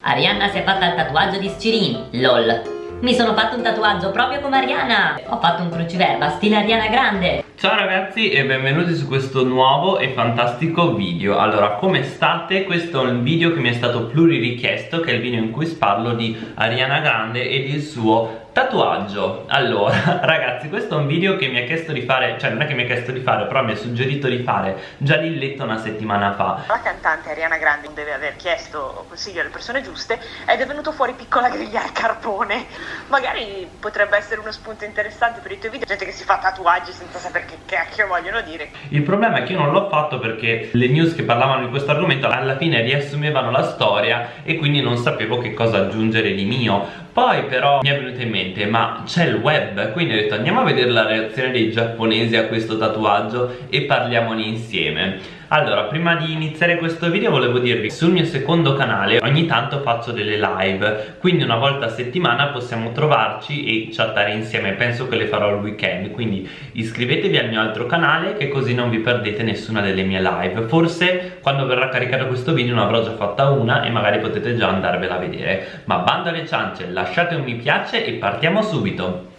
Arianna si è fatta il tatuaggio di Scirin, lol. Mi sono fatto un tatuaggio proprio come Ariana Ho fatto un cruciverba stile Ariana Grande Ciao ragazzi e benvenuti su questo nuovo e fantastico video Allora, come state? Questo è un video che mi è stato pluriricchiesto Che è il video in cui parlo di Ariana Grande ed il suo Tatuaggio. Allora ragazzi questo è un video che mi ha chiesto di fare Cioè non è che mi ha chiesto di fare Però mi ha suggerito di fare già Lilletto una settimana fa. La cantante Ariana Grande deve aver chiesto consiglio alle persone giuste Ed è venuto fuori piccola griglia al carpone. Magari potrebbe essere uno spunto interessante per i tuoi video Gente che si fa tatuaggi senza sapere che cacchio vogliono dire. Il problema è che io non l'ho fatto perché le news che parlavano di questo argomento Alla fine riassumevano la storia E quindi non sapevo che cosa aggiungere di mio poi però mi è venuto in mente ma c'è il web? Quindi ho detto andiamo a vedere la reazione dei giapponesi a questo tatuaggio e parliamone insieme allora, prima di iniziare questo video volevo dirvi sul mio secondo canale ogni tanto faccio delle live quindi una volta a settimana possiamo trovarci e chattare insieme. Penso che le farò il weekend quindi iscrivetevi al mio altro canale che così non vi perdete nessuna delle mie live. Forse quando verrà caricato questo video ne avrò già fatta una e magari potete già andarvela a vedere. Ma bando alle ciance lasciate un mi piace e partiamo subito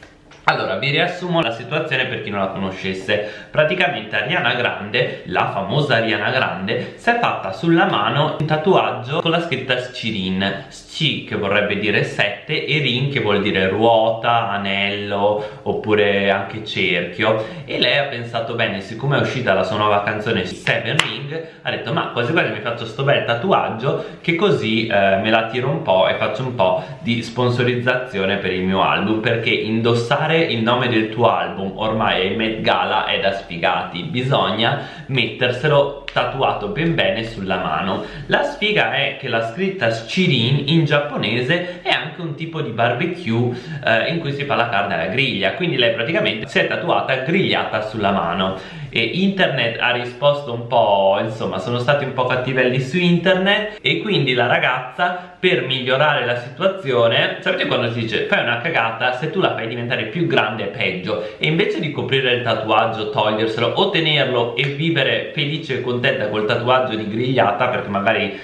allora, vi riassumo la situazione per chi non la conoscesse. Praticamente Ariana Grande, la famosa Ariana Grande Si è fatta sulla mano un tatuaggio con la scritta Scirin Sci che vorrebbe dire 7 e Rin che vuol dire ruota, anello oppure anche cerchio. E lei ha pensato bene, siccome è uscita la sua nuova canzone Seven Ring Ha detto ma quasi quasi mi faccio sto bel tatuaggio che così eh, me la tiro un po' e faccio un po' di sponsorizzazione per il mio album Perché indossare il nome del tuo album ormai ai Met Gala è da sfigati. Bisogna metterselo tatuato ben bene sulla mano. La sfiga è che la scritta Shirin in giapponese è anche un tipo di barbecue eh, in cui si fa la carne alla griglia. Quindi lei praticamente si è tatuata grigliata sulla mano. E internet ha risposto un po' insomma sono stati un po' cattivelli su internet. E quindi la ragazza per migliorare la situazione sapete quando si dice fai una cagata se tu la fai diventare più grande è peggio. E invece di coprire il tatuaggio toglierselo o tenerlo e vivere felice e contenta col tatuaggio di grigliata perché magari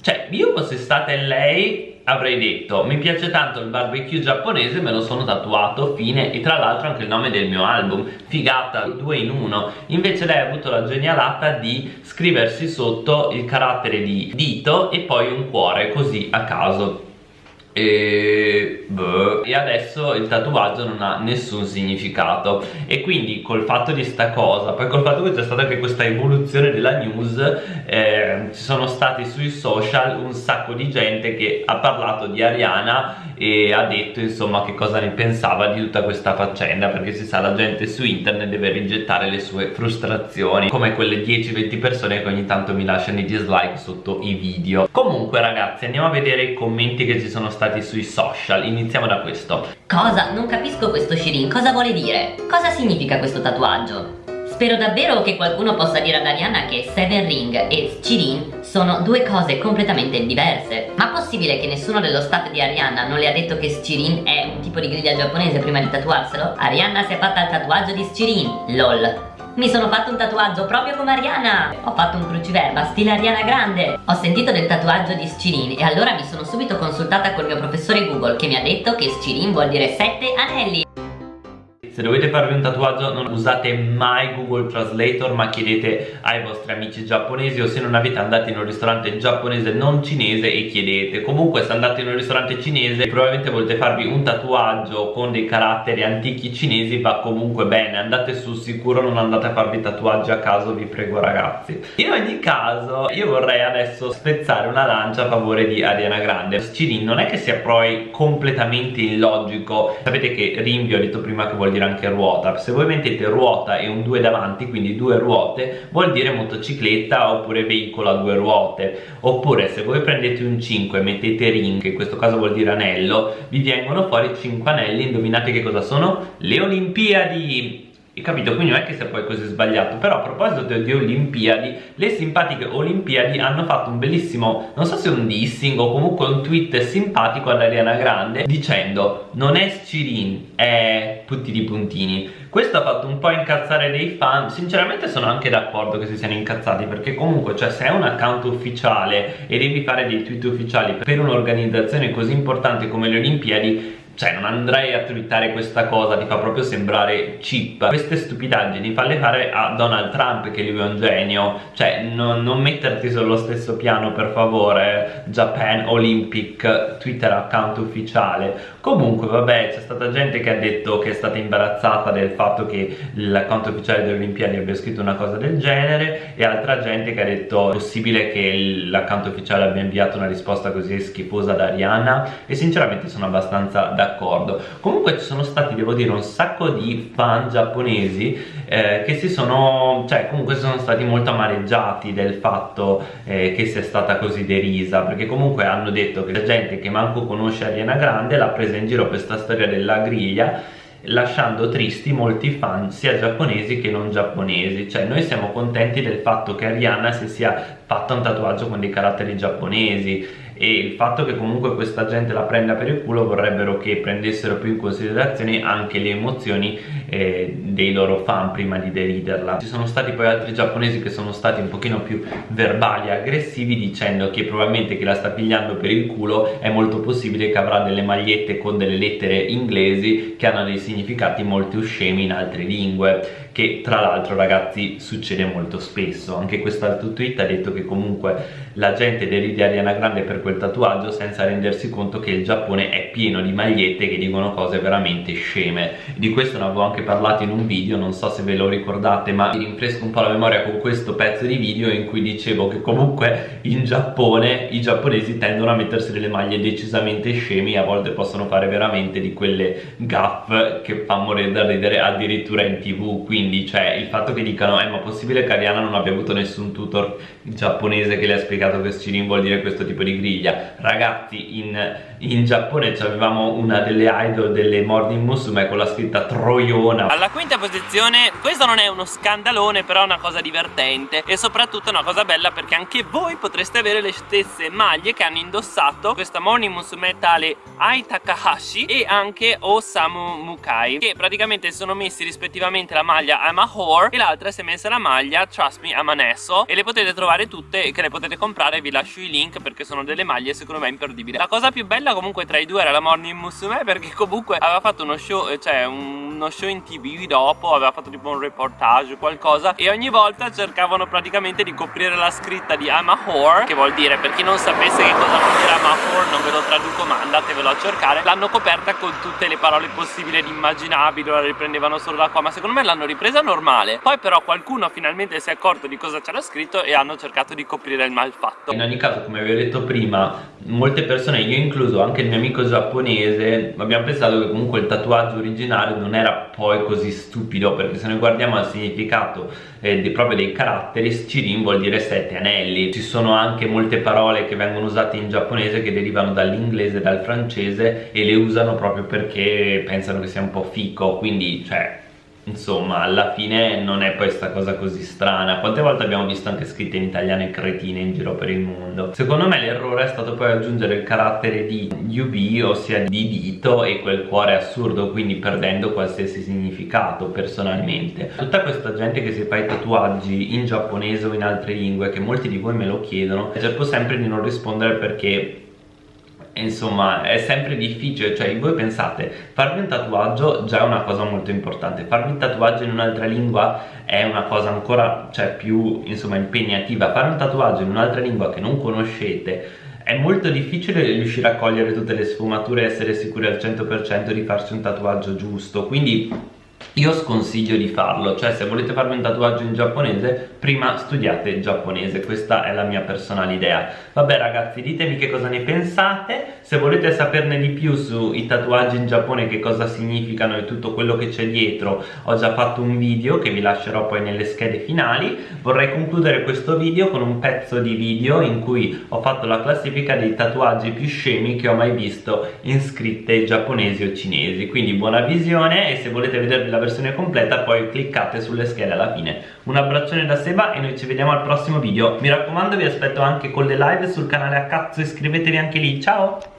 cioè io fosse stata in lei avrei detto mi piace tanto il barbecue giapponese me lo sono tatuato fine e tra l'altro anche il nome del mio album figata due in uno. Invece lei ha avuto la genialata di scriversi sotto il carattere di dito e poi un cuore così a caso e, boh. e adesso il tatuaggio non ha nessun significato e quindi col fatto di sta cosa poi col fatto che c'è stata anche questa evoluzione della news eh, ci sono stati sui social un sacco di gente che ha parlato di Ariana e ha detto insomma che cosa ne pensava di tutta questa faccenda perché si sa la gente su internet deve rigettare le sue frustrazioni come quelle 10-20 persone che ogni tanto mi lasciano i dislike sotto i video comunque ragazzi andiamo a vedere i commenti che ci sono stati stati sui social Iniziamo da questo Cosa? Non capisco questo Shirin, cosa vuole dire? Cosa significa questo tatuaggio? Spero davvero che qualcuno possa dire ad Ariana che Seven Ring e Shirin sono due cose completamente diverse Ma possibile che nessuno dello staff di Ariana non le ha detto che Shirin è un tipo di griglia giapponese prima di tatuarselo? Ariana si è fatta il tatuaggio di Shirin, lol mi sono fatto un tatuaggio proprio come Ariana. Ho fatto un cruciverba stile Ariana Grande. Ho sentito del tatuaggio di Scirin E allora mi sono subito consultata col mio professore Google Che mi ha detto che Scirin vuol dire sette anelli se dovete farvi un tatuaggio non usate mai Google Translator ma chiedete ai vostri amici giapponesi o se non avete andate in un ristorante giapponese non cinese e chiedete. Comunque se andate in un ristorante cinese probabilmente volete farvi un tatuaggio con dei caratteri antichi cinesi va comunque bene. Andate sul sicuro non andate a farvi tatuaggi a caso vi prego ragazzi. In ogni caso io vorrei adesso spezzare una lancia a favore di Ariana Grande. Shirin non è che sia poi completamente illogico. Sapete che rinvio ho detto prima che vuol dire anche ruota. Se voi mettete ruota e un 2 davanti quindi due ruote vuol dire motocicletta oppure veicolo a due ruote. Oppure se voi prendete un 5 e mettete ring in questo caso vuol dire anello vi vengono fuori 5 anelli. Indovinate che cosa sono? le olimpiadi capito? Quindi non è che sia poi così sbagliato però a proposito di Olimpiadi le simpatiche Olimpiadi hanno fatto un bellissimo non so se un dissing o comunque un tweet simpatico ad Ariana Grande dicendo non è Scirin è puntini puntini questo ha fatto un po' incazzare dei fan sinceramente sono anche d'accordo che si siano incazzati perché comunque cioè se è un account ufficiale e devi fare dei tweet ufficiali per un'organizzazione così importante come le Olimpiadi cioè non andrei a twittare questa cosa ti fa proprio sembrare cheap queste stupidaggini falle fare a Donald Trump che lui è un genio. Cioè non, non metterti sullo stesso piano per favore Japan Olympic Twitter account ufficiale. Comunque vabbè c'è stata gente che ha detto che è stata imbarazzata del fatto che l'account ufficiale delle Olimpiadi abbia scritto una cosa del genere e altra gente che ha detto è possibile che l'account ufficiale abbia inviato una risposta così schifosa ad Ariana? E sinceramente sono abbastanza d'accordo d'accordo. Comunque ci sono stati devo dire un sacco di fan giapponesi eh, che si sono cioè comunque sono stati molto amareggiati del fatto eh, che sia stata così derisa perché comunque hanno detto che la gente che manco conosce Ariana Grande l'ha presa in giro questa storia della griglia lasciando tristi molti fan sia giapponesi che non giapponesi. Cioè noi siamo contenti del fatto che Ariana si sia fatta un tatuaggio con dei caratteri giapponesi e il fatto che comunque questa gente la prenda per il culo vorrebbero che prendessero più in considerazione anche le emozioni eh, dei loro fan prima di deriderla. Ci sono stati poi altri giapponesi che sono stati un pochino più verbali e aggressivi dicendo che probabilmente che la sta pigliando per il culo è molto possibile che avrà delle magliette con delle lettere inglesi che hanno dei significati molto scemi in altre lingue che tra l'altro ragazzi succede molto spesso. Anche quest'altro tweet ha detto che comunque la gente deride Ariana Grande per quel tatuaggio senza rendersi conto che il Giappone è pieno di magliette che dicono cose veramente sceme. Di questo ne avevo anche parlato in un video non so se ve lo ricordate ma mi rinfresco un po' la memoria con questo pezzo di video in cui dicevo che comunque in Giappone i giapponesi tendono a mettersi delle maglie decisamente scemi a volte possono fare veramente di quelle gaff che fa morire da ridere addirittura in tv quindi cioè il fatto che dicano eh ma possibile che Ariana non abbia avuto nessun tutor giapponese che le ha spiegato che Shirin vuol dire questo tipo di griglia. Ragazzi in, in Giappone avevamo una delle idol delle Morning Musume con la scritta Troiona. Alla quinta posizione questo non è uno scandalone però è una cosa divertente e soprattutto una cosa bella perché anche voi potreste avere le stesse maglie che hanno indossato questa Morning Musume tale Ai Takahashi e anche Osamu Mukai che praticamente sono messi rispettivamente la maglia I'm a whore e l'altra si è messa la maglia Trust me I'm an asso e le potete trovare tutte che le potete comprare vi lascio i link perché sono delle maglie secondo me imperdibili. La cosa più bella comunque tra i due era la Morning Musume perché comunque aveva fatto uno show eh, cioè uno show in tv dopo aveva fatto tipo un reportage qualcosa e ogni volta cercavano praticamente di coprire la scritta di I'm a whore che vuol dire per chi non sapesse che cosa vuol dire I'm a whore non ve lo traduco ma andatevelo a cercare l'hanno coperta con tutte le parole possibili ed immaginabili la riprendevano solo da qua ma secondo me l'hanno ripresa presa normale. Poi però qualcuno finalmente si è accorto di cosa c'era scritto e hanno cercato di coprire il malfatto in ogni caso come vi ho detto prima molte persone io incluso anche il mio amico giapponese abbiamo pensato che comunque il tatuaggio originale non era poi così stupido perché se noi guardiamo al significato eh, di, proprio dei caratteri Shirin vuol dire sette anelli. Ci sono anche molte parole che vengono usate in giapponese che derivano dall'inglese e dal francese e le usano proprio perché pensano che sia un po' fico. Quindi cioè insomma alla fine non è poi sta cosa così strana. Quante volte abbiamo visto anche scritte in italiano e cretine in giro per il mondo? Secondo me l'errore è stato poi aggiungere il carattere di UB ossia di dito e quel cuore assurdo quindi perdendo qualsiasi significato personalmente. Tutta questa gente che si fa i tatuaggi in giapponese o in altre lingue che molti di voi me lo chiedono cerco sempre di non rispondere perché insomma è sempre difficile cioè voi pensate farvi un tatuaggio già è una cosa molto importante farvi un tatuaggio in un'altra lingua è una cosa ancora cioè più insomma impegnativa. Fare un tatuaggio in un'altra lingua che non conoscete è molto difficile riuscire a cogliere tutte le sfumature e essere sicuri al 100% di farsi un tatuaggio giusto. Quindi io sconsiglio di farlo, cioè se volete farvi un tatuaggio in giapponese prima studiate il giapponese, questa è la mia personale idea. Vabbè ragazzi ditemi che cosa ne pensate se volete saperne di più sui tatuaggi in Giappone che cosa significano e tutto quello che c'è dietro. Ho già fatto un video che vi lascerò poi nelle schede finali. Vorrei concludere questo video con un pezzo di video in cui ho fatto la classifica dei tatuaggi più scemi che ho mai visto in scritte giapponesi o cinesi. Quindi buona visione e se volete vedervi la la versione completa poi cliccate sulle schede alla fine. Un abbraccione da Seba e noi ci vediamo al prossimo video. Mi raccomando vi aspetto anche con le live sul canale a cazzo iscrivetevi anche lì. Ciao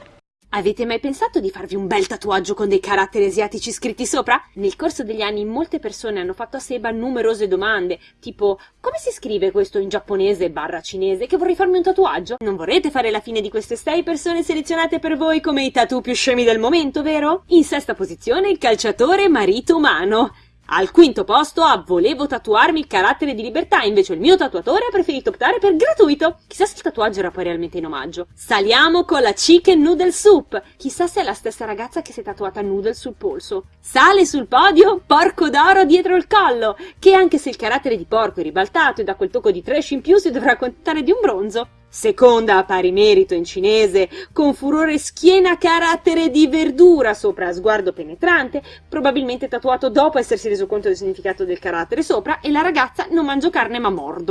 Avete mai pensato di farvi un bel tatuaggio con dei caratteri asiatici scritti sopra? Nel corso degli anni molte persone hanno fatto a Seba numerose domande, tipo come si scrive questo in giapponese barra cinese che vorrei farmi un tatuaggio? Non vorrete fare la fine di queste sei persone selezionate per voi come i tatu più scemi del momento, vero? In sesta posizione il calciatore marito umano. Al quinto posto a volevo tatuarmi il carattere di libertà, invece il mio tatuatore ha preferito optare per gratuito. Chissà se il tatuaggio era poi realmente in omaggio. Saliamo con la chicken noodle soup. Chissà se è la stessa ragazza che si è tatuata noodle sul polso. Sale sul podio porco d'oro dietro il collo, che anche se il carattere di porco è ribaltato e da quel tocco di trash in più si dovrà contare di un bronzo. Seconda a pari merito in cinese, con furore schiena carattere di verdura sopra sguardo penetrante, probabilmente tatuato dopo essersi reso conto del significato del carattere sopra, e la ragazza non mangio carne ma mordo.